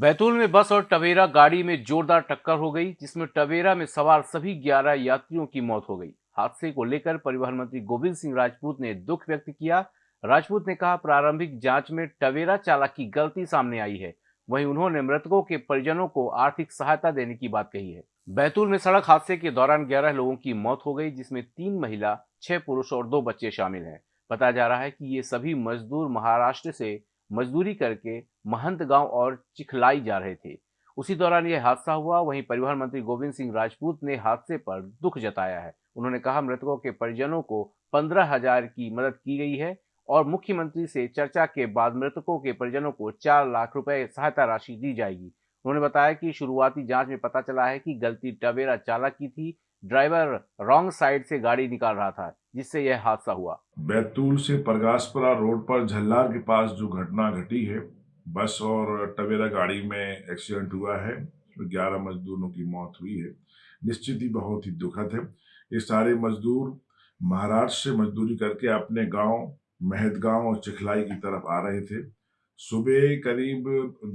बैतूल में बस और टवेरा गाड़ी में जोरदार टक्कर हो गई, जिसमें टवेरा में सवार सभी 11 यात्रियों की मौत हो गई। हादसे को लेकर परिवहन मंत्री गोविंद सिंह राजपूत ने दुख व्यक्त किया। राजपूत ने कहा, प्रारंभिक जाँच में टवेरा चालक की गलती सामने आई है। वहीं उन्होंने मृतकों के परिजनों को आर्थिक सहायता देने की बात कही है। बैतूल में सड़क हादसे के दौरान ग्यारह लोगों की मौत हो गई, जिसमें तीन महिला, छह पुरुष और दो बच्चे शामिल हैं। बताया जा रहा है कि ये सभी मजदूर महाराष्ट्र से मजदूरी करके महंत गाँव और चिखलाई जा रहे थे। उसी दौरान यह हादसा हुआ, वहीं परिवहन मंत्री गोविंद सिंह राजपूत ने हादसे पर दुख जताया है। उन्होंने कहा, मृतकों के परिजनों को पंद्रह हज़ार की मदद की गई है और मुख्यमंत्री से चर्चा के बाद मृतकों के परिजनों को चार लाख रुपए सहायता राशि दी जाएगी। उन्होंने बताया कि शुरुआती जाँच में पता चला है कि गलती टवेरा चालक की थी, ड्राइवर रॉन्ग साइड से गाड़ी निकाल रहा था, जिससे यह हादसा हुआ। बैतूल से परगासपुरा रोड पर झल्लार के पास जो घटना घटी है, बस और टवेरा गाड़ी में एक्सीडेंट हुआ है ग्यारह मजदूरों की मौत हुई है। निश्चित ही बहुत ही दुखद है। ये सारे मजदूर महाराष्ट्र से मजदूरी करके अपने गाँव महदगांव और चिखलाई की तरफ़ आ रहे थे। सुबह करीब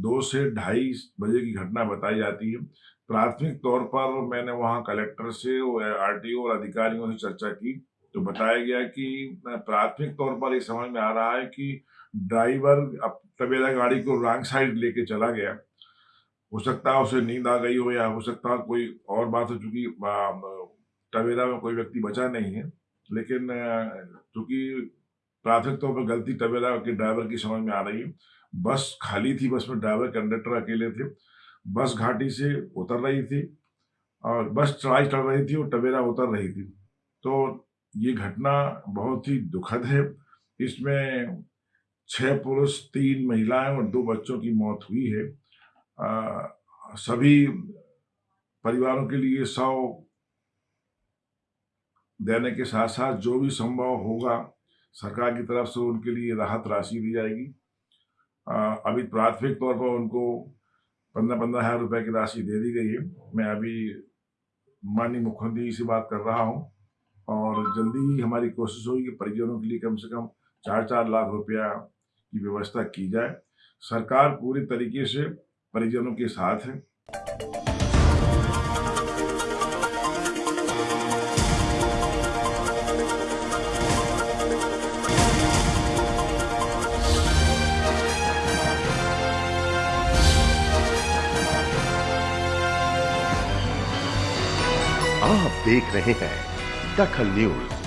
दो से ढाई बजे की घटना बताई जाती है। प्राथमिक तौर पर मैंने वहाँ कलेक्टर से आर आरटीओ और अधिकारियों से चर्चा की तो बताया गया कि प्राथमिक तौर पर ये समझ में आ रहा है कि ड्राइवर अब तबेला गाड़ी को रॉन्ग साइड लेके चला गया। हो सकता है उसे नींद आ गई हो या हो सकता है कोई और बात हो चुकी टवेरा में कोई व्यक्ति बचा नहीं है, लेकिन चूँकि प्राथमिक तौर पर गलती टवेरा के ड्राइवर की समझ में आ रही है। बस खाली थी बस में ड्राइवर कंडक्टर अकेले थे। बस घाटी से उतर रही थी और बस चढ़ाई चढ़ रही थी और टवेरा उतर रही थी। तो ये घटना बहुत ही दुखद है। इसमें छह पुरुष तीन महिलाएँ और दो बच्चों की मौत हुई है। आ, सभी परिवारों के लिए सौ देने के साथ साथ जो भी संभव होगा सरकार की तरफ़ से उनके लिए राहत राशि दी जाएगी। अभी प्राथमिक तौर पर उनको पंद्रह पंद्रह हज़ार रुपये की राशि दे दी गई है। मैं अभी माननीय मुख्यमंत्री से बात कर रहा हूँ और जल्दी ही हमारी कोशिश होगी कि परिजनों के लिए कम से कम चार चार लाख रुपया की व्यवस्था की जाए। सरकार पूरी तरीके से परिजनों के साथ है। आप देख रहे हैं दखल न्यूज़।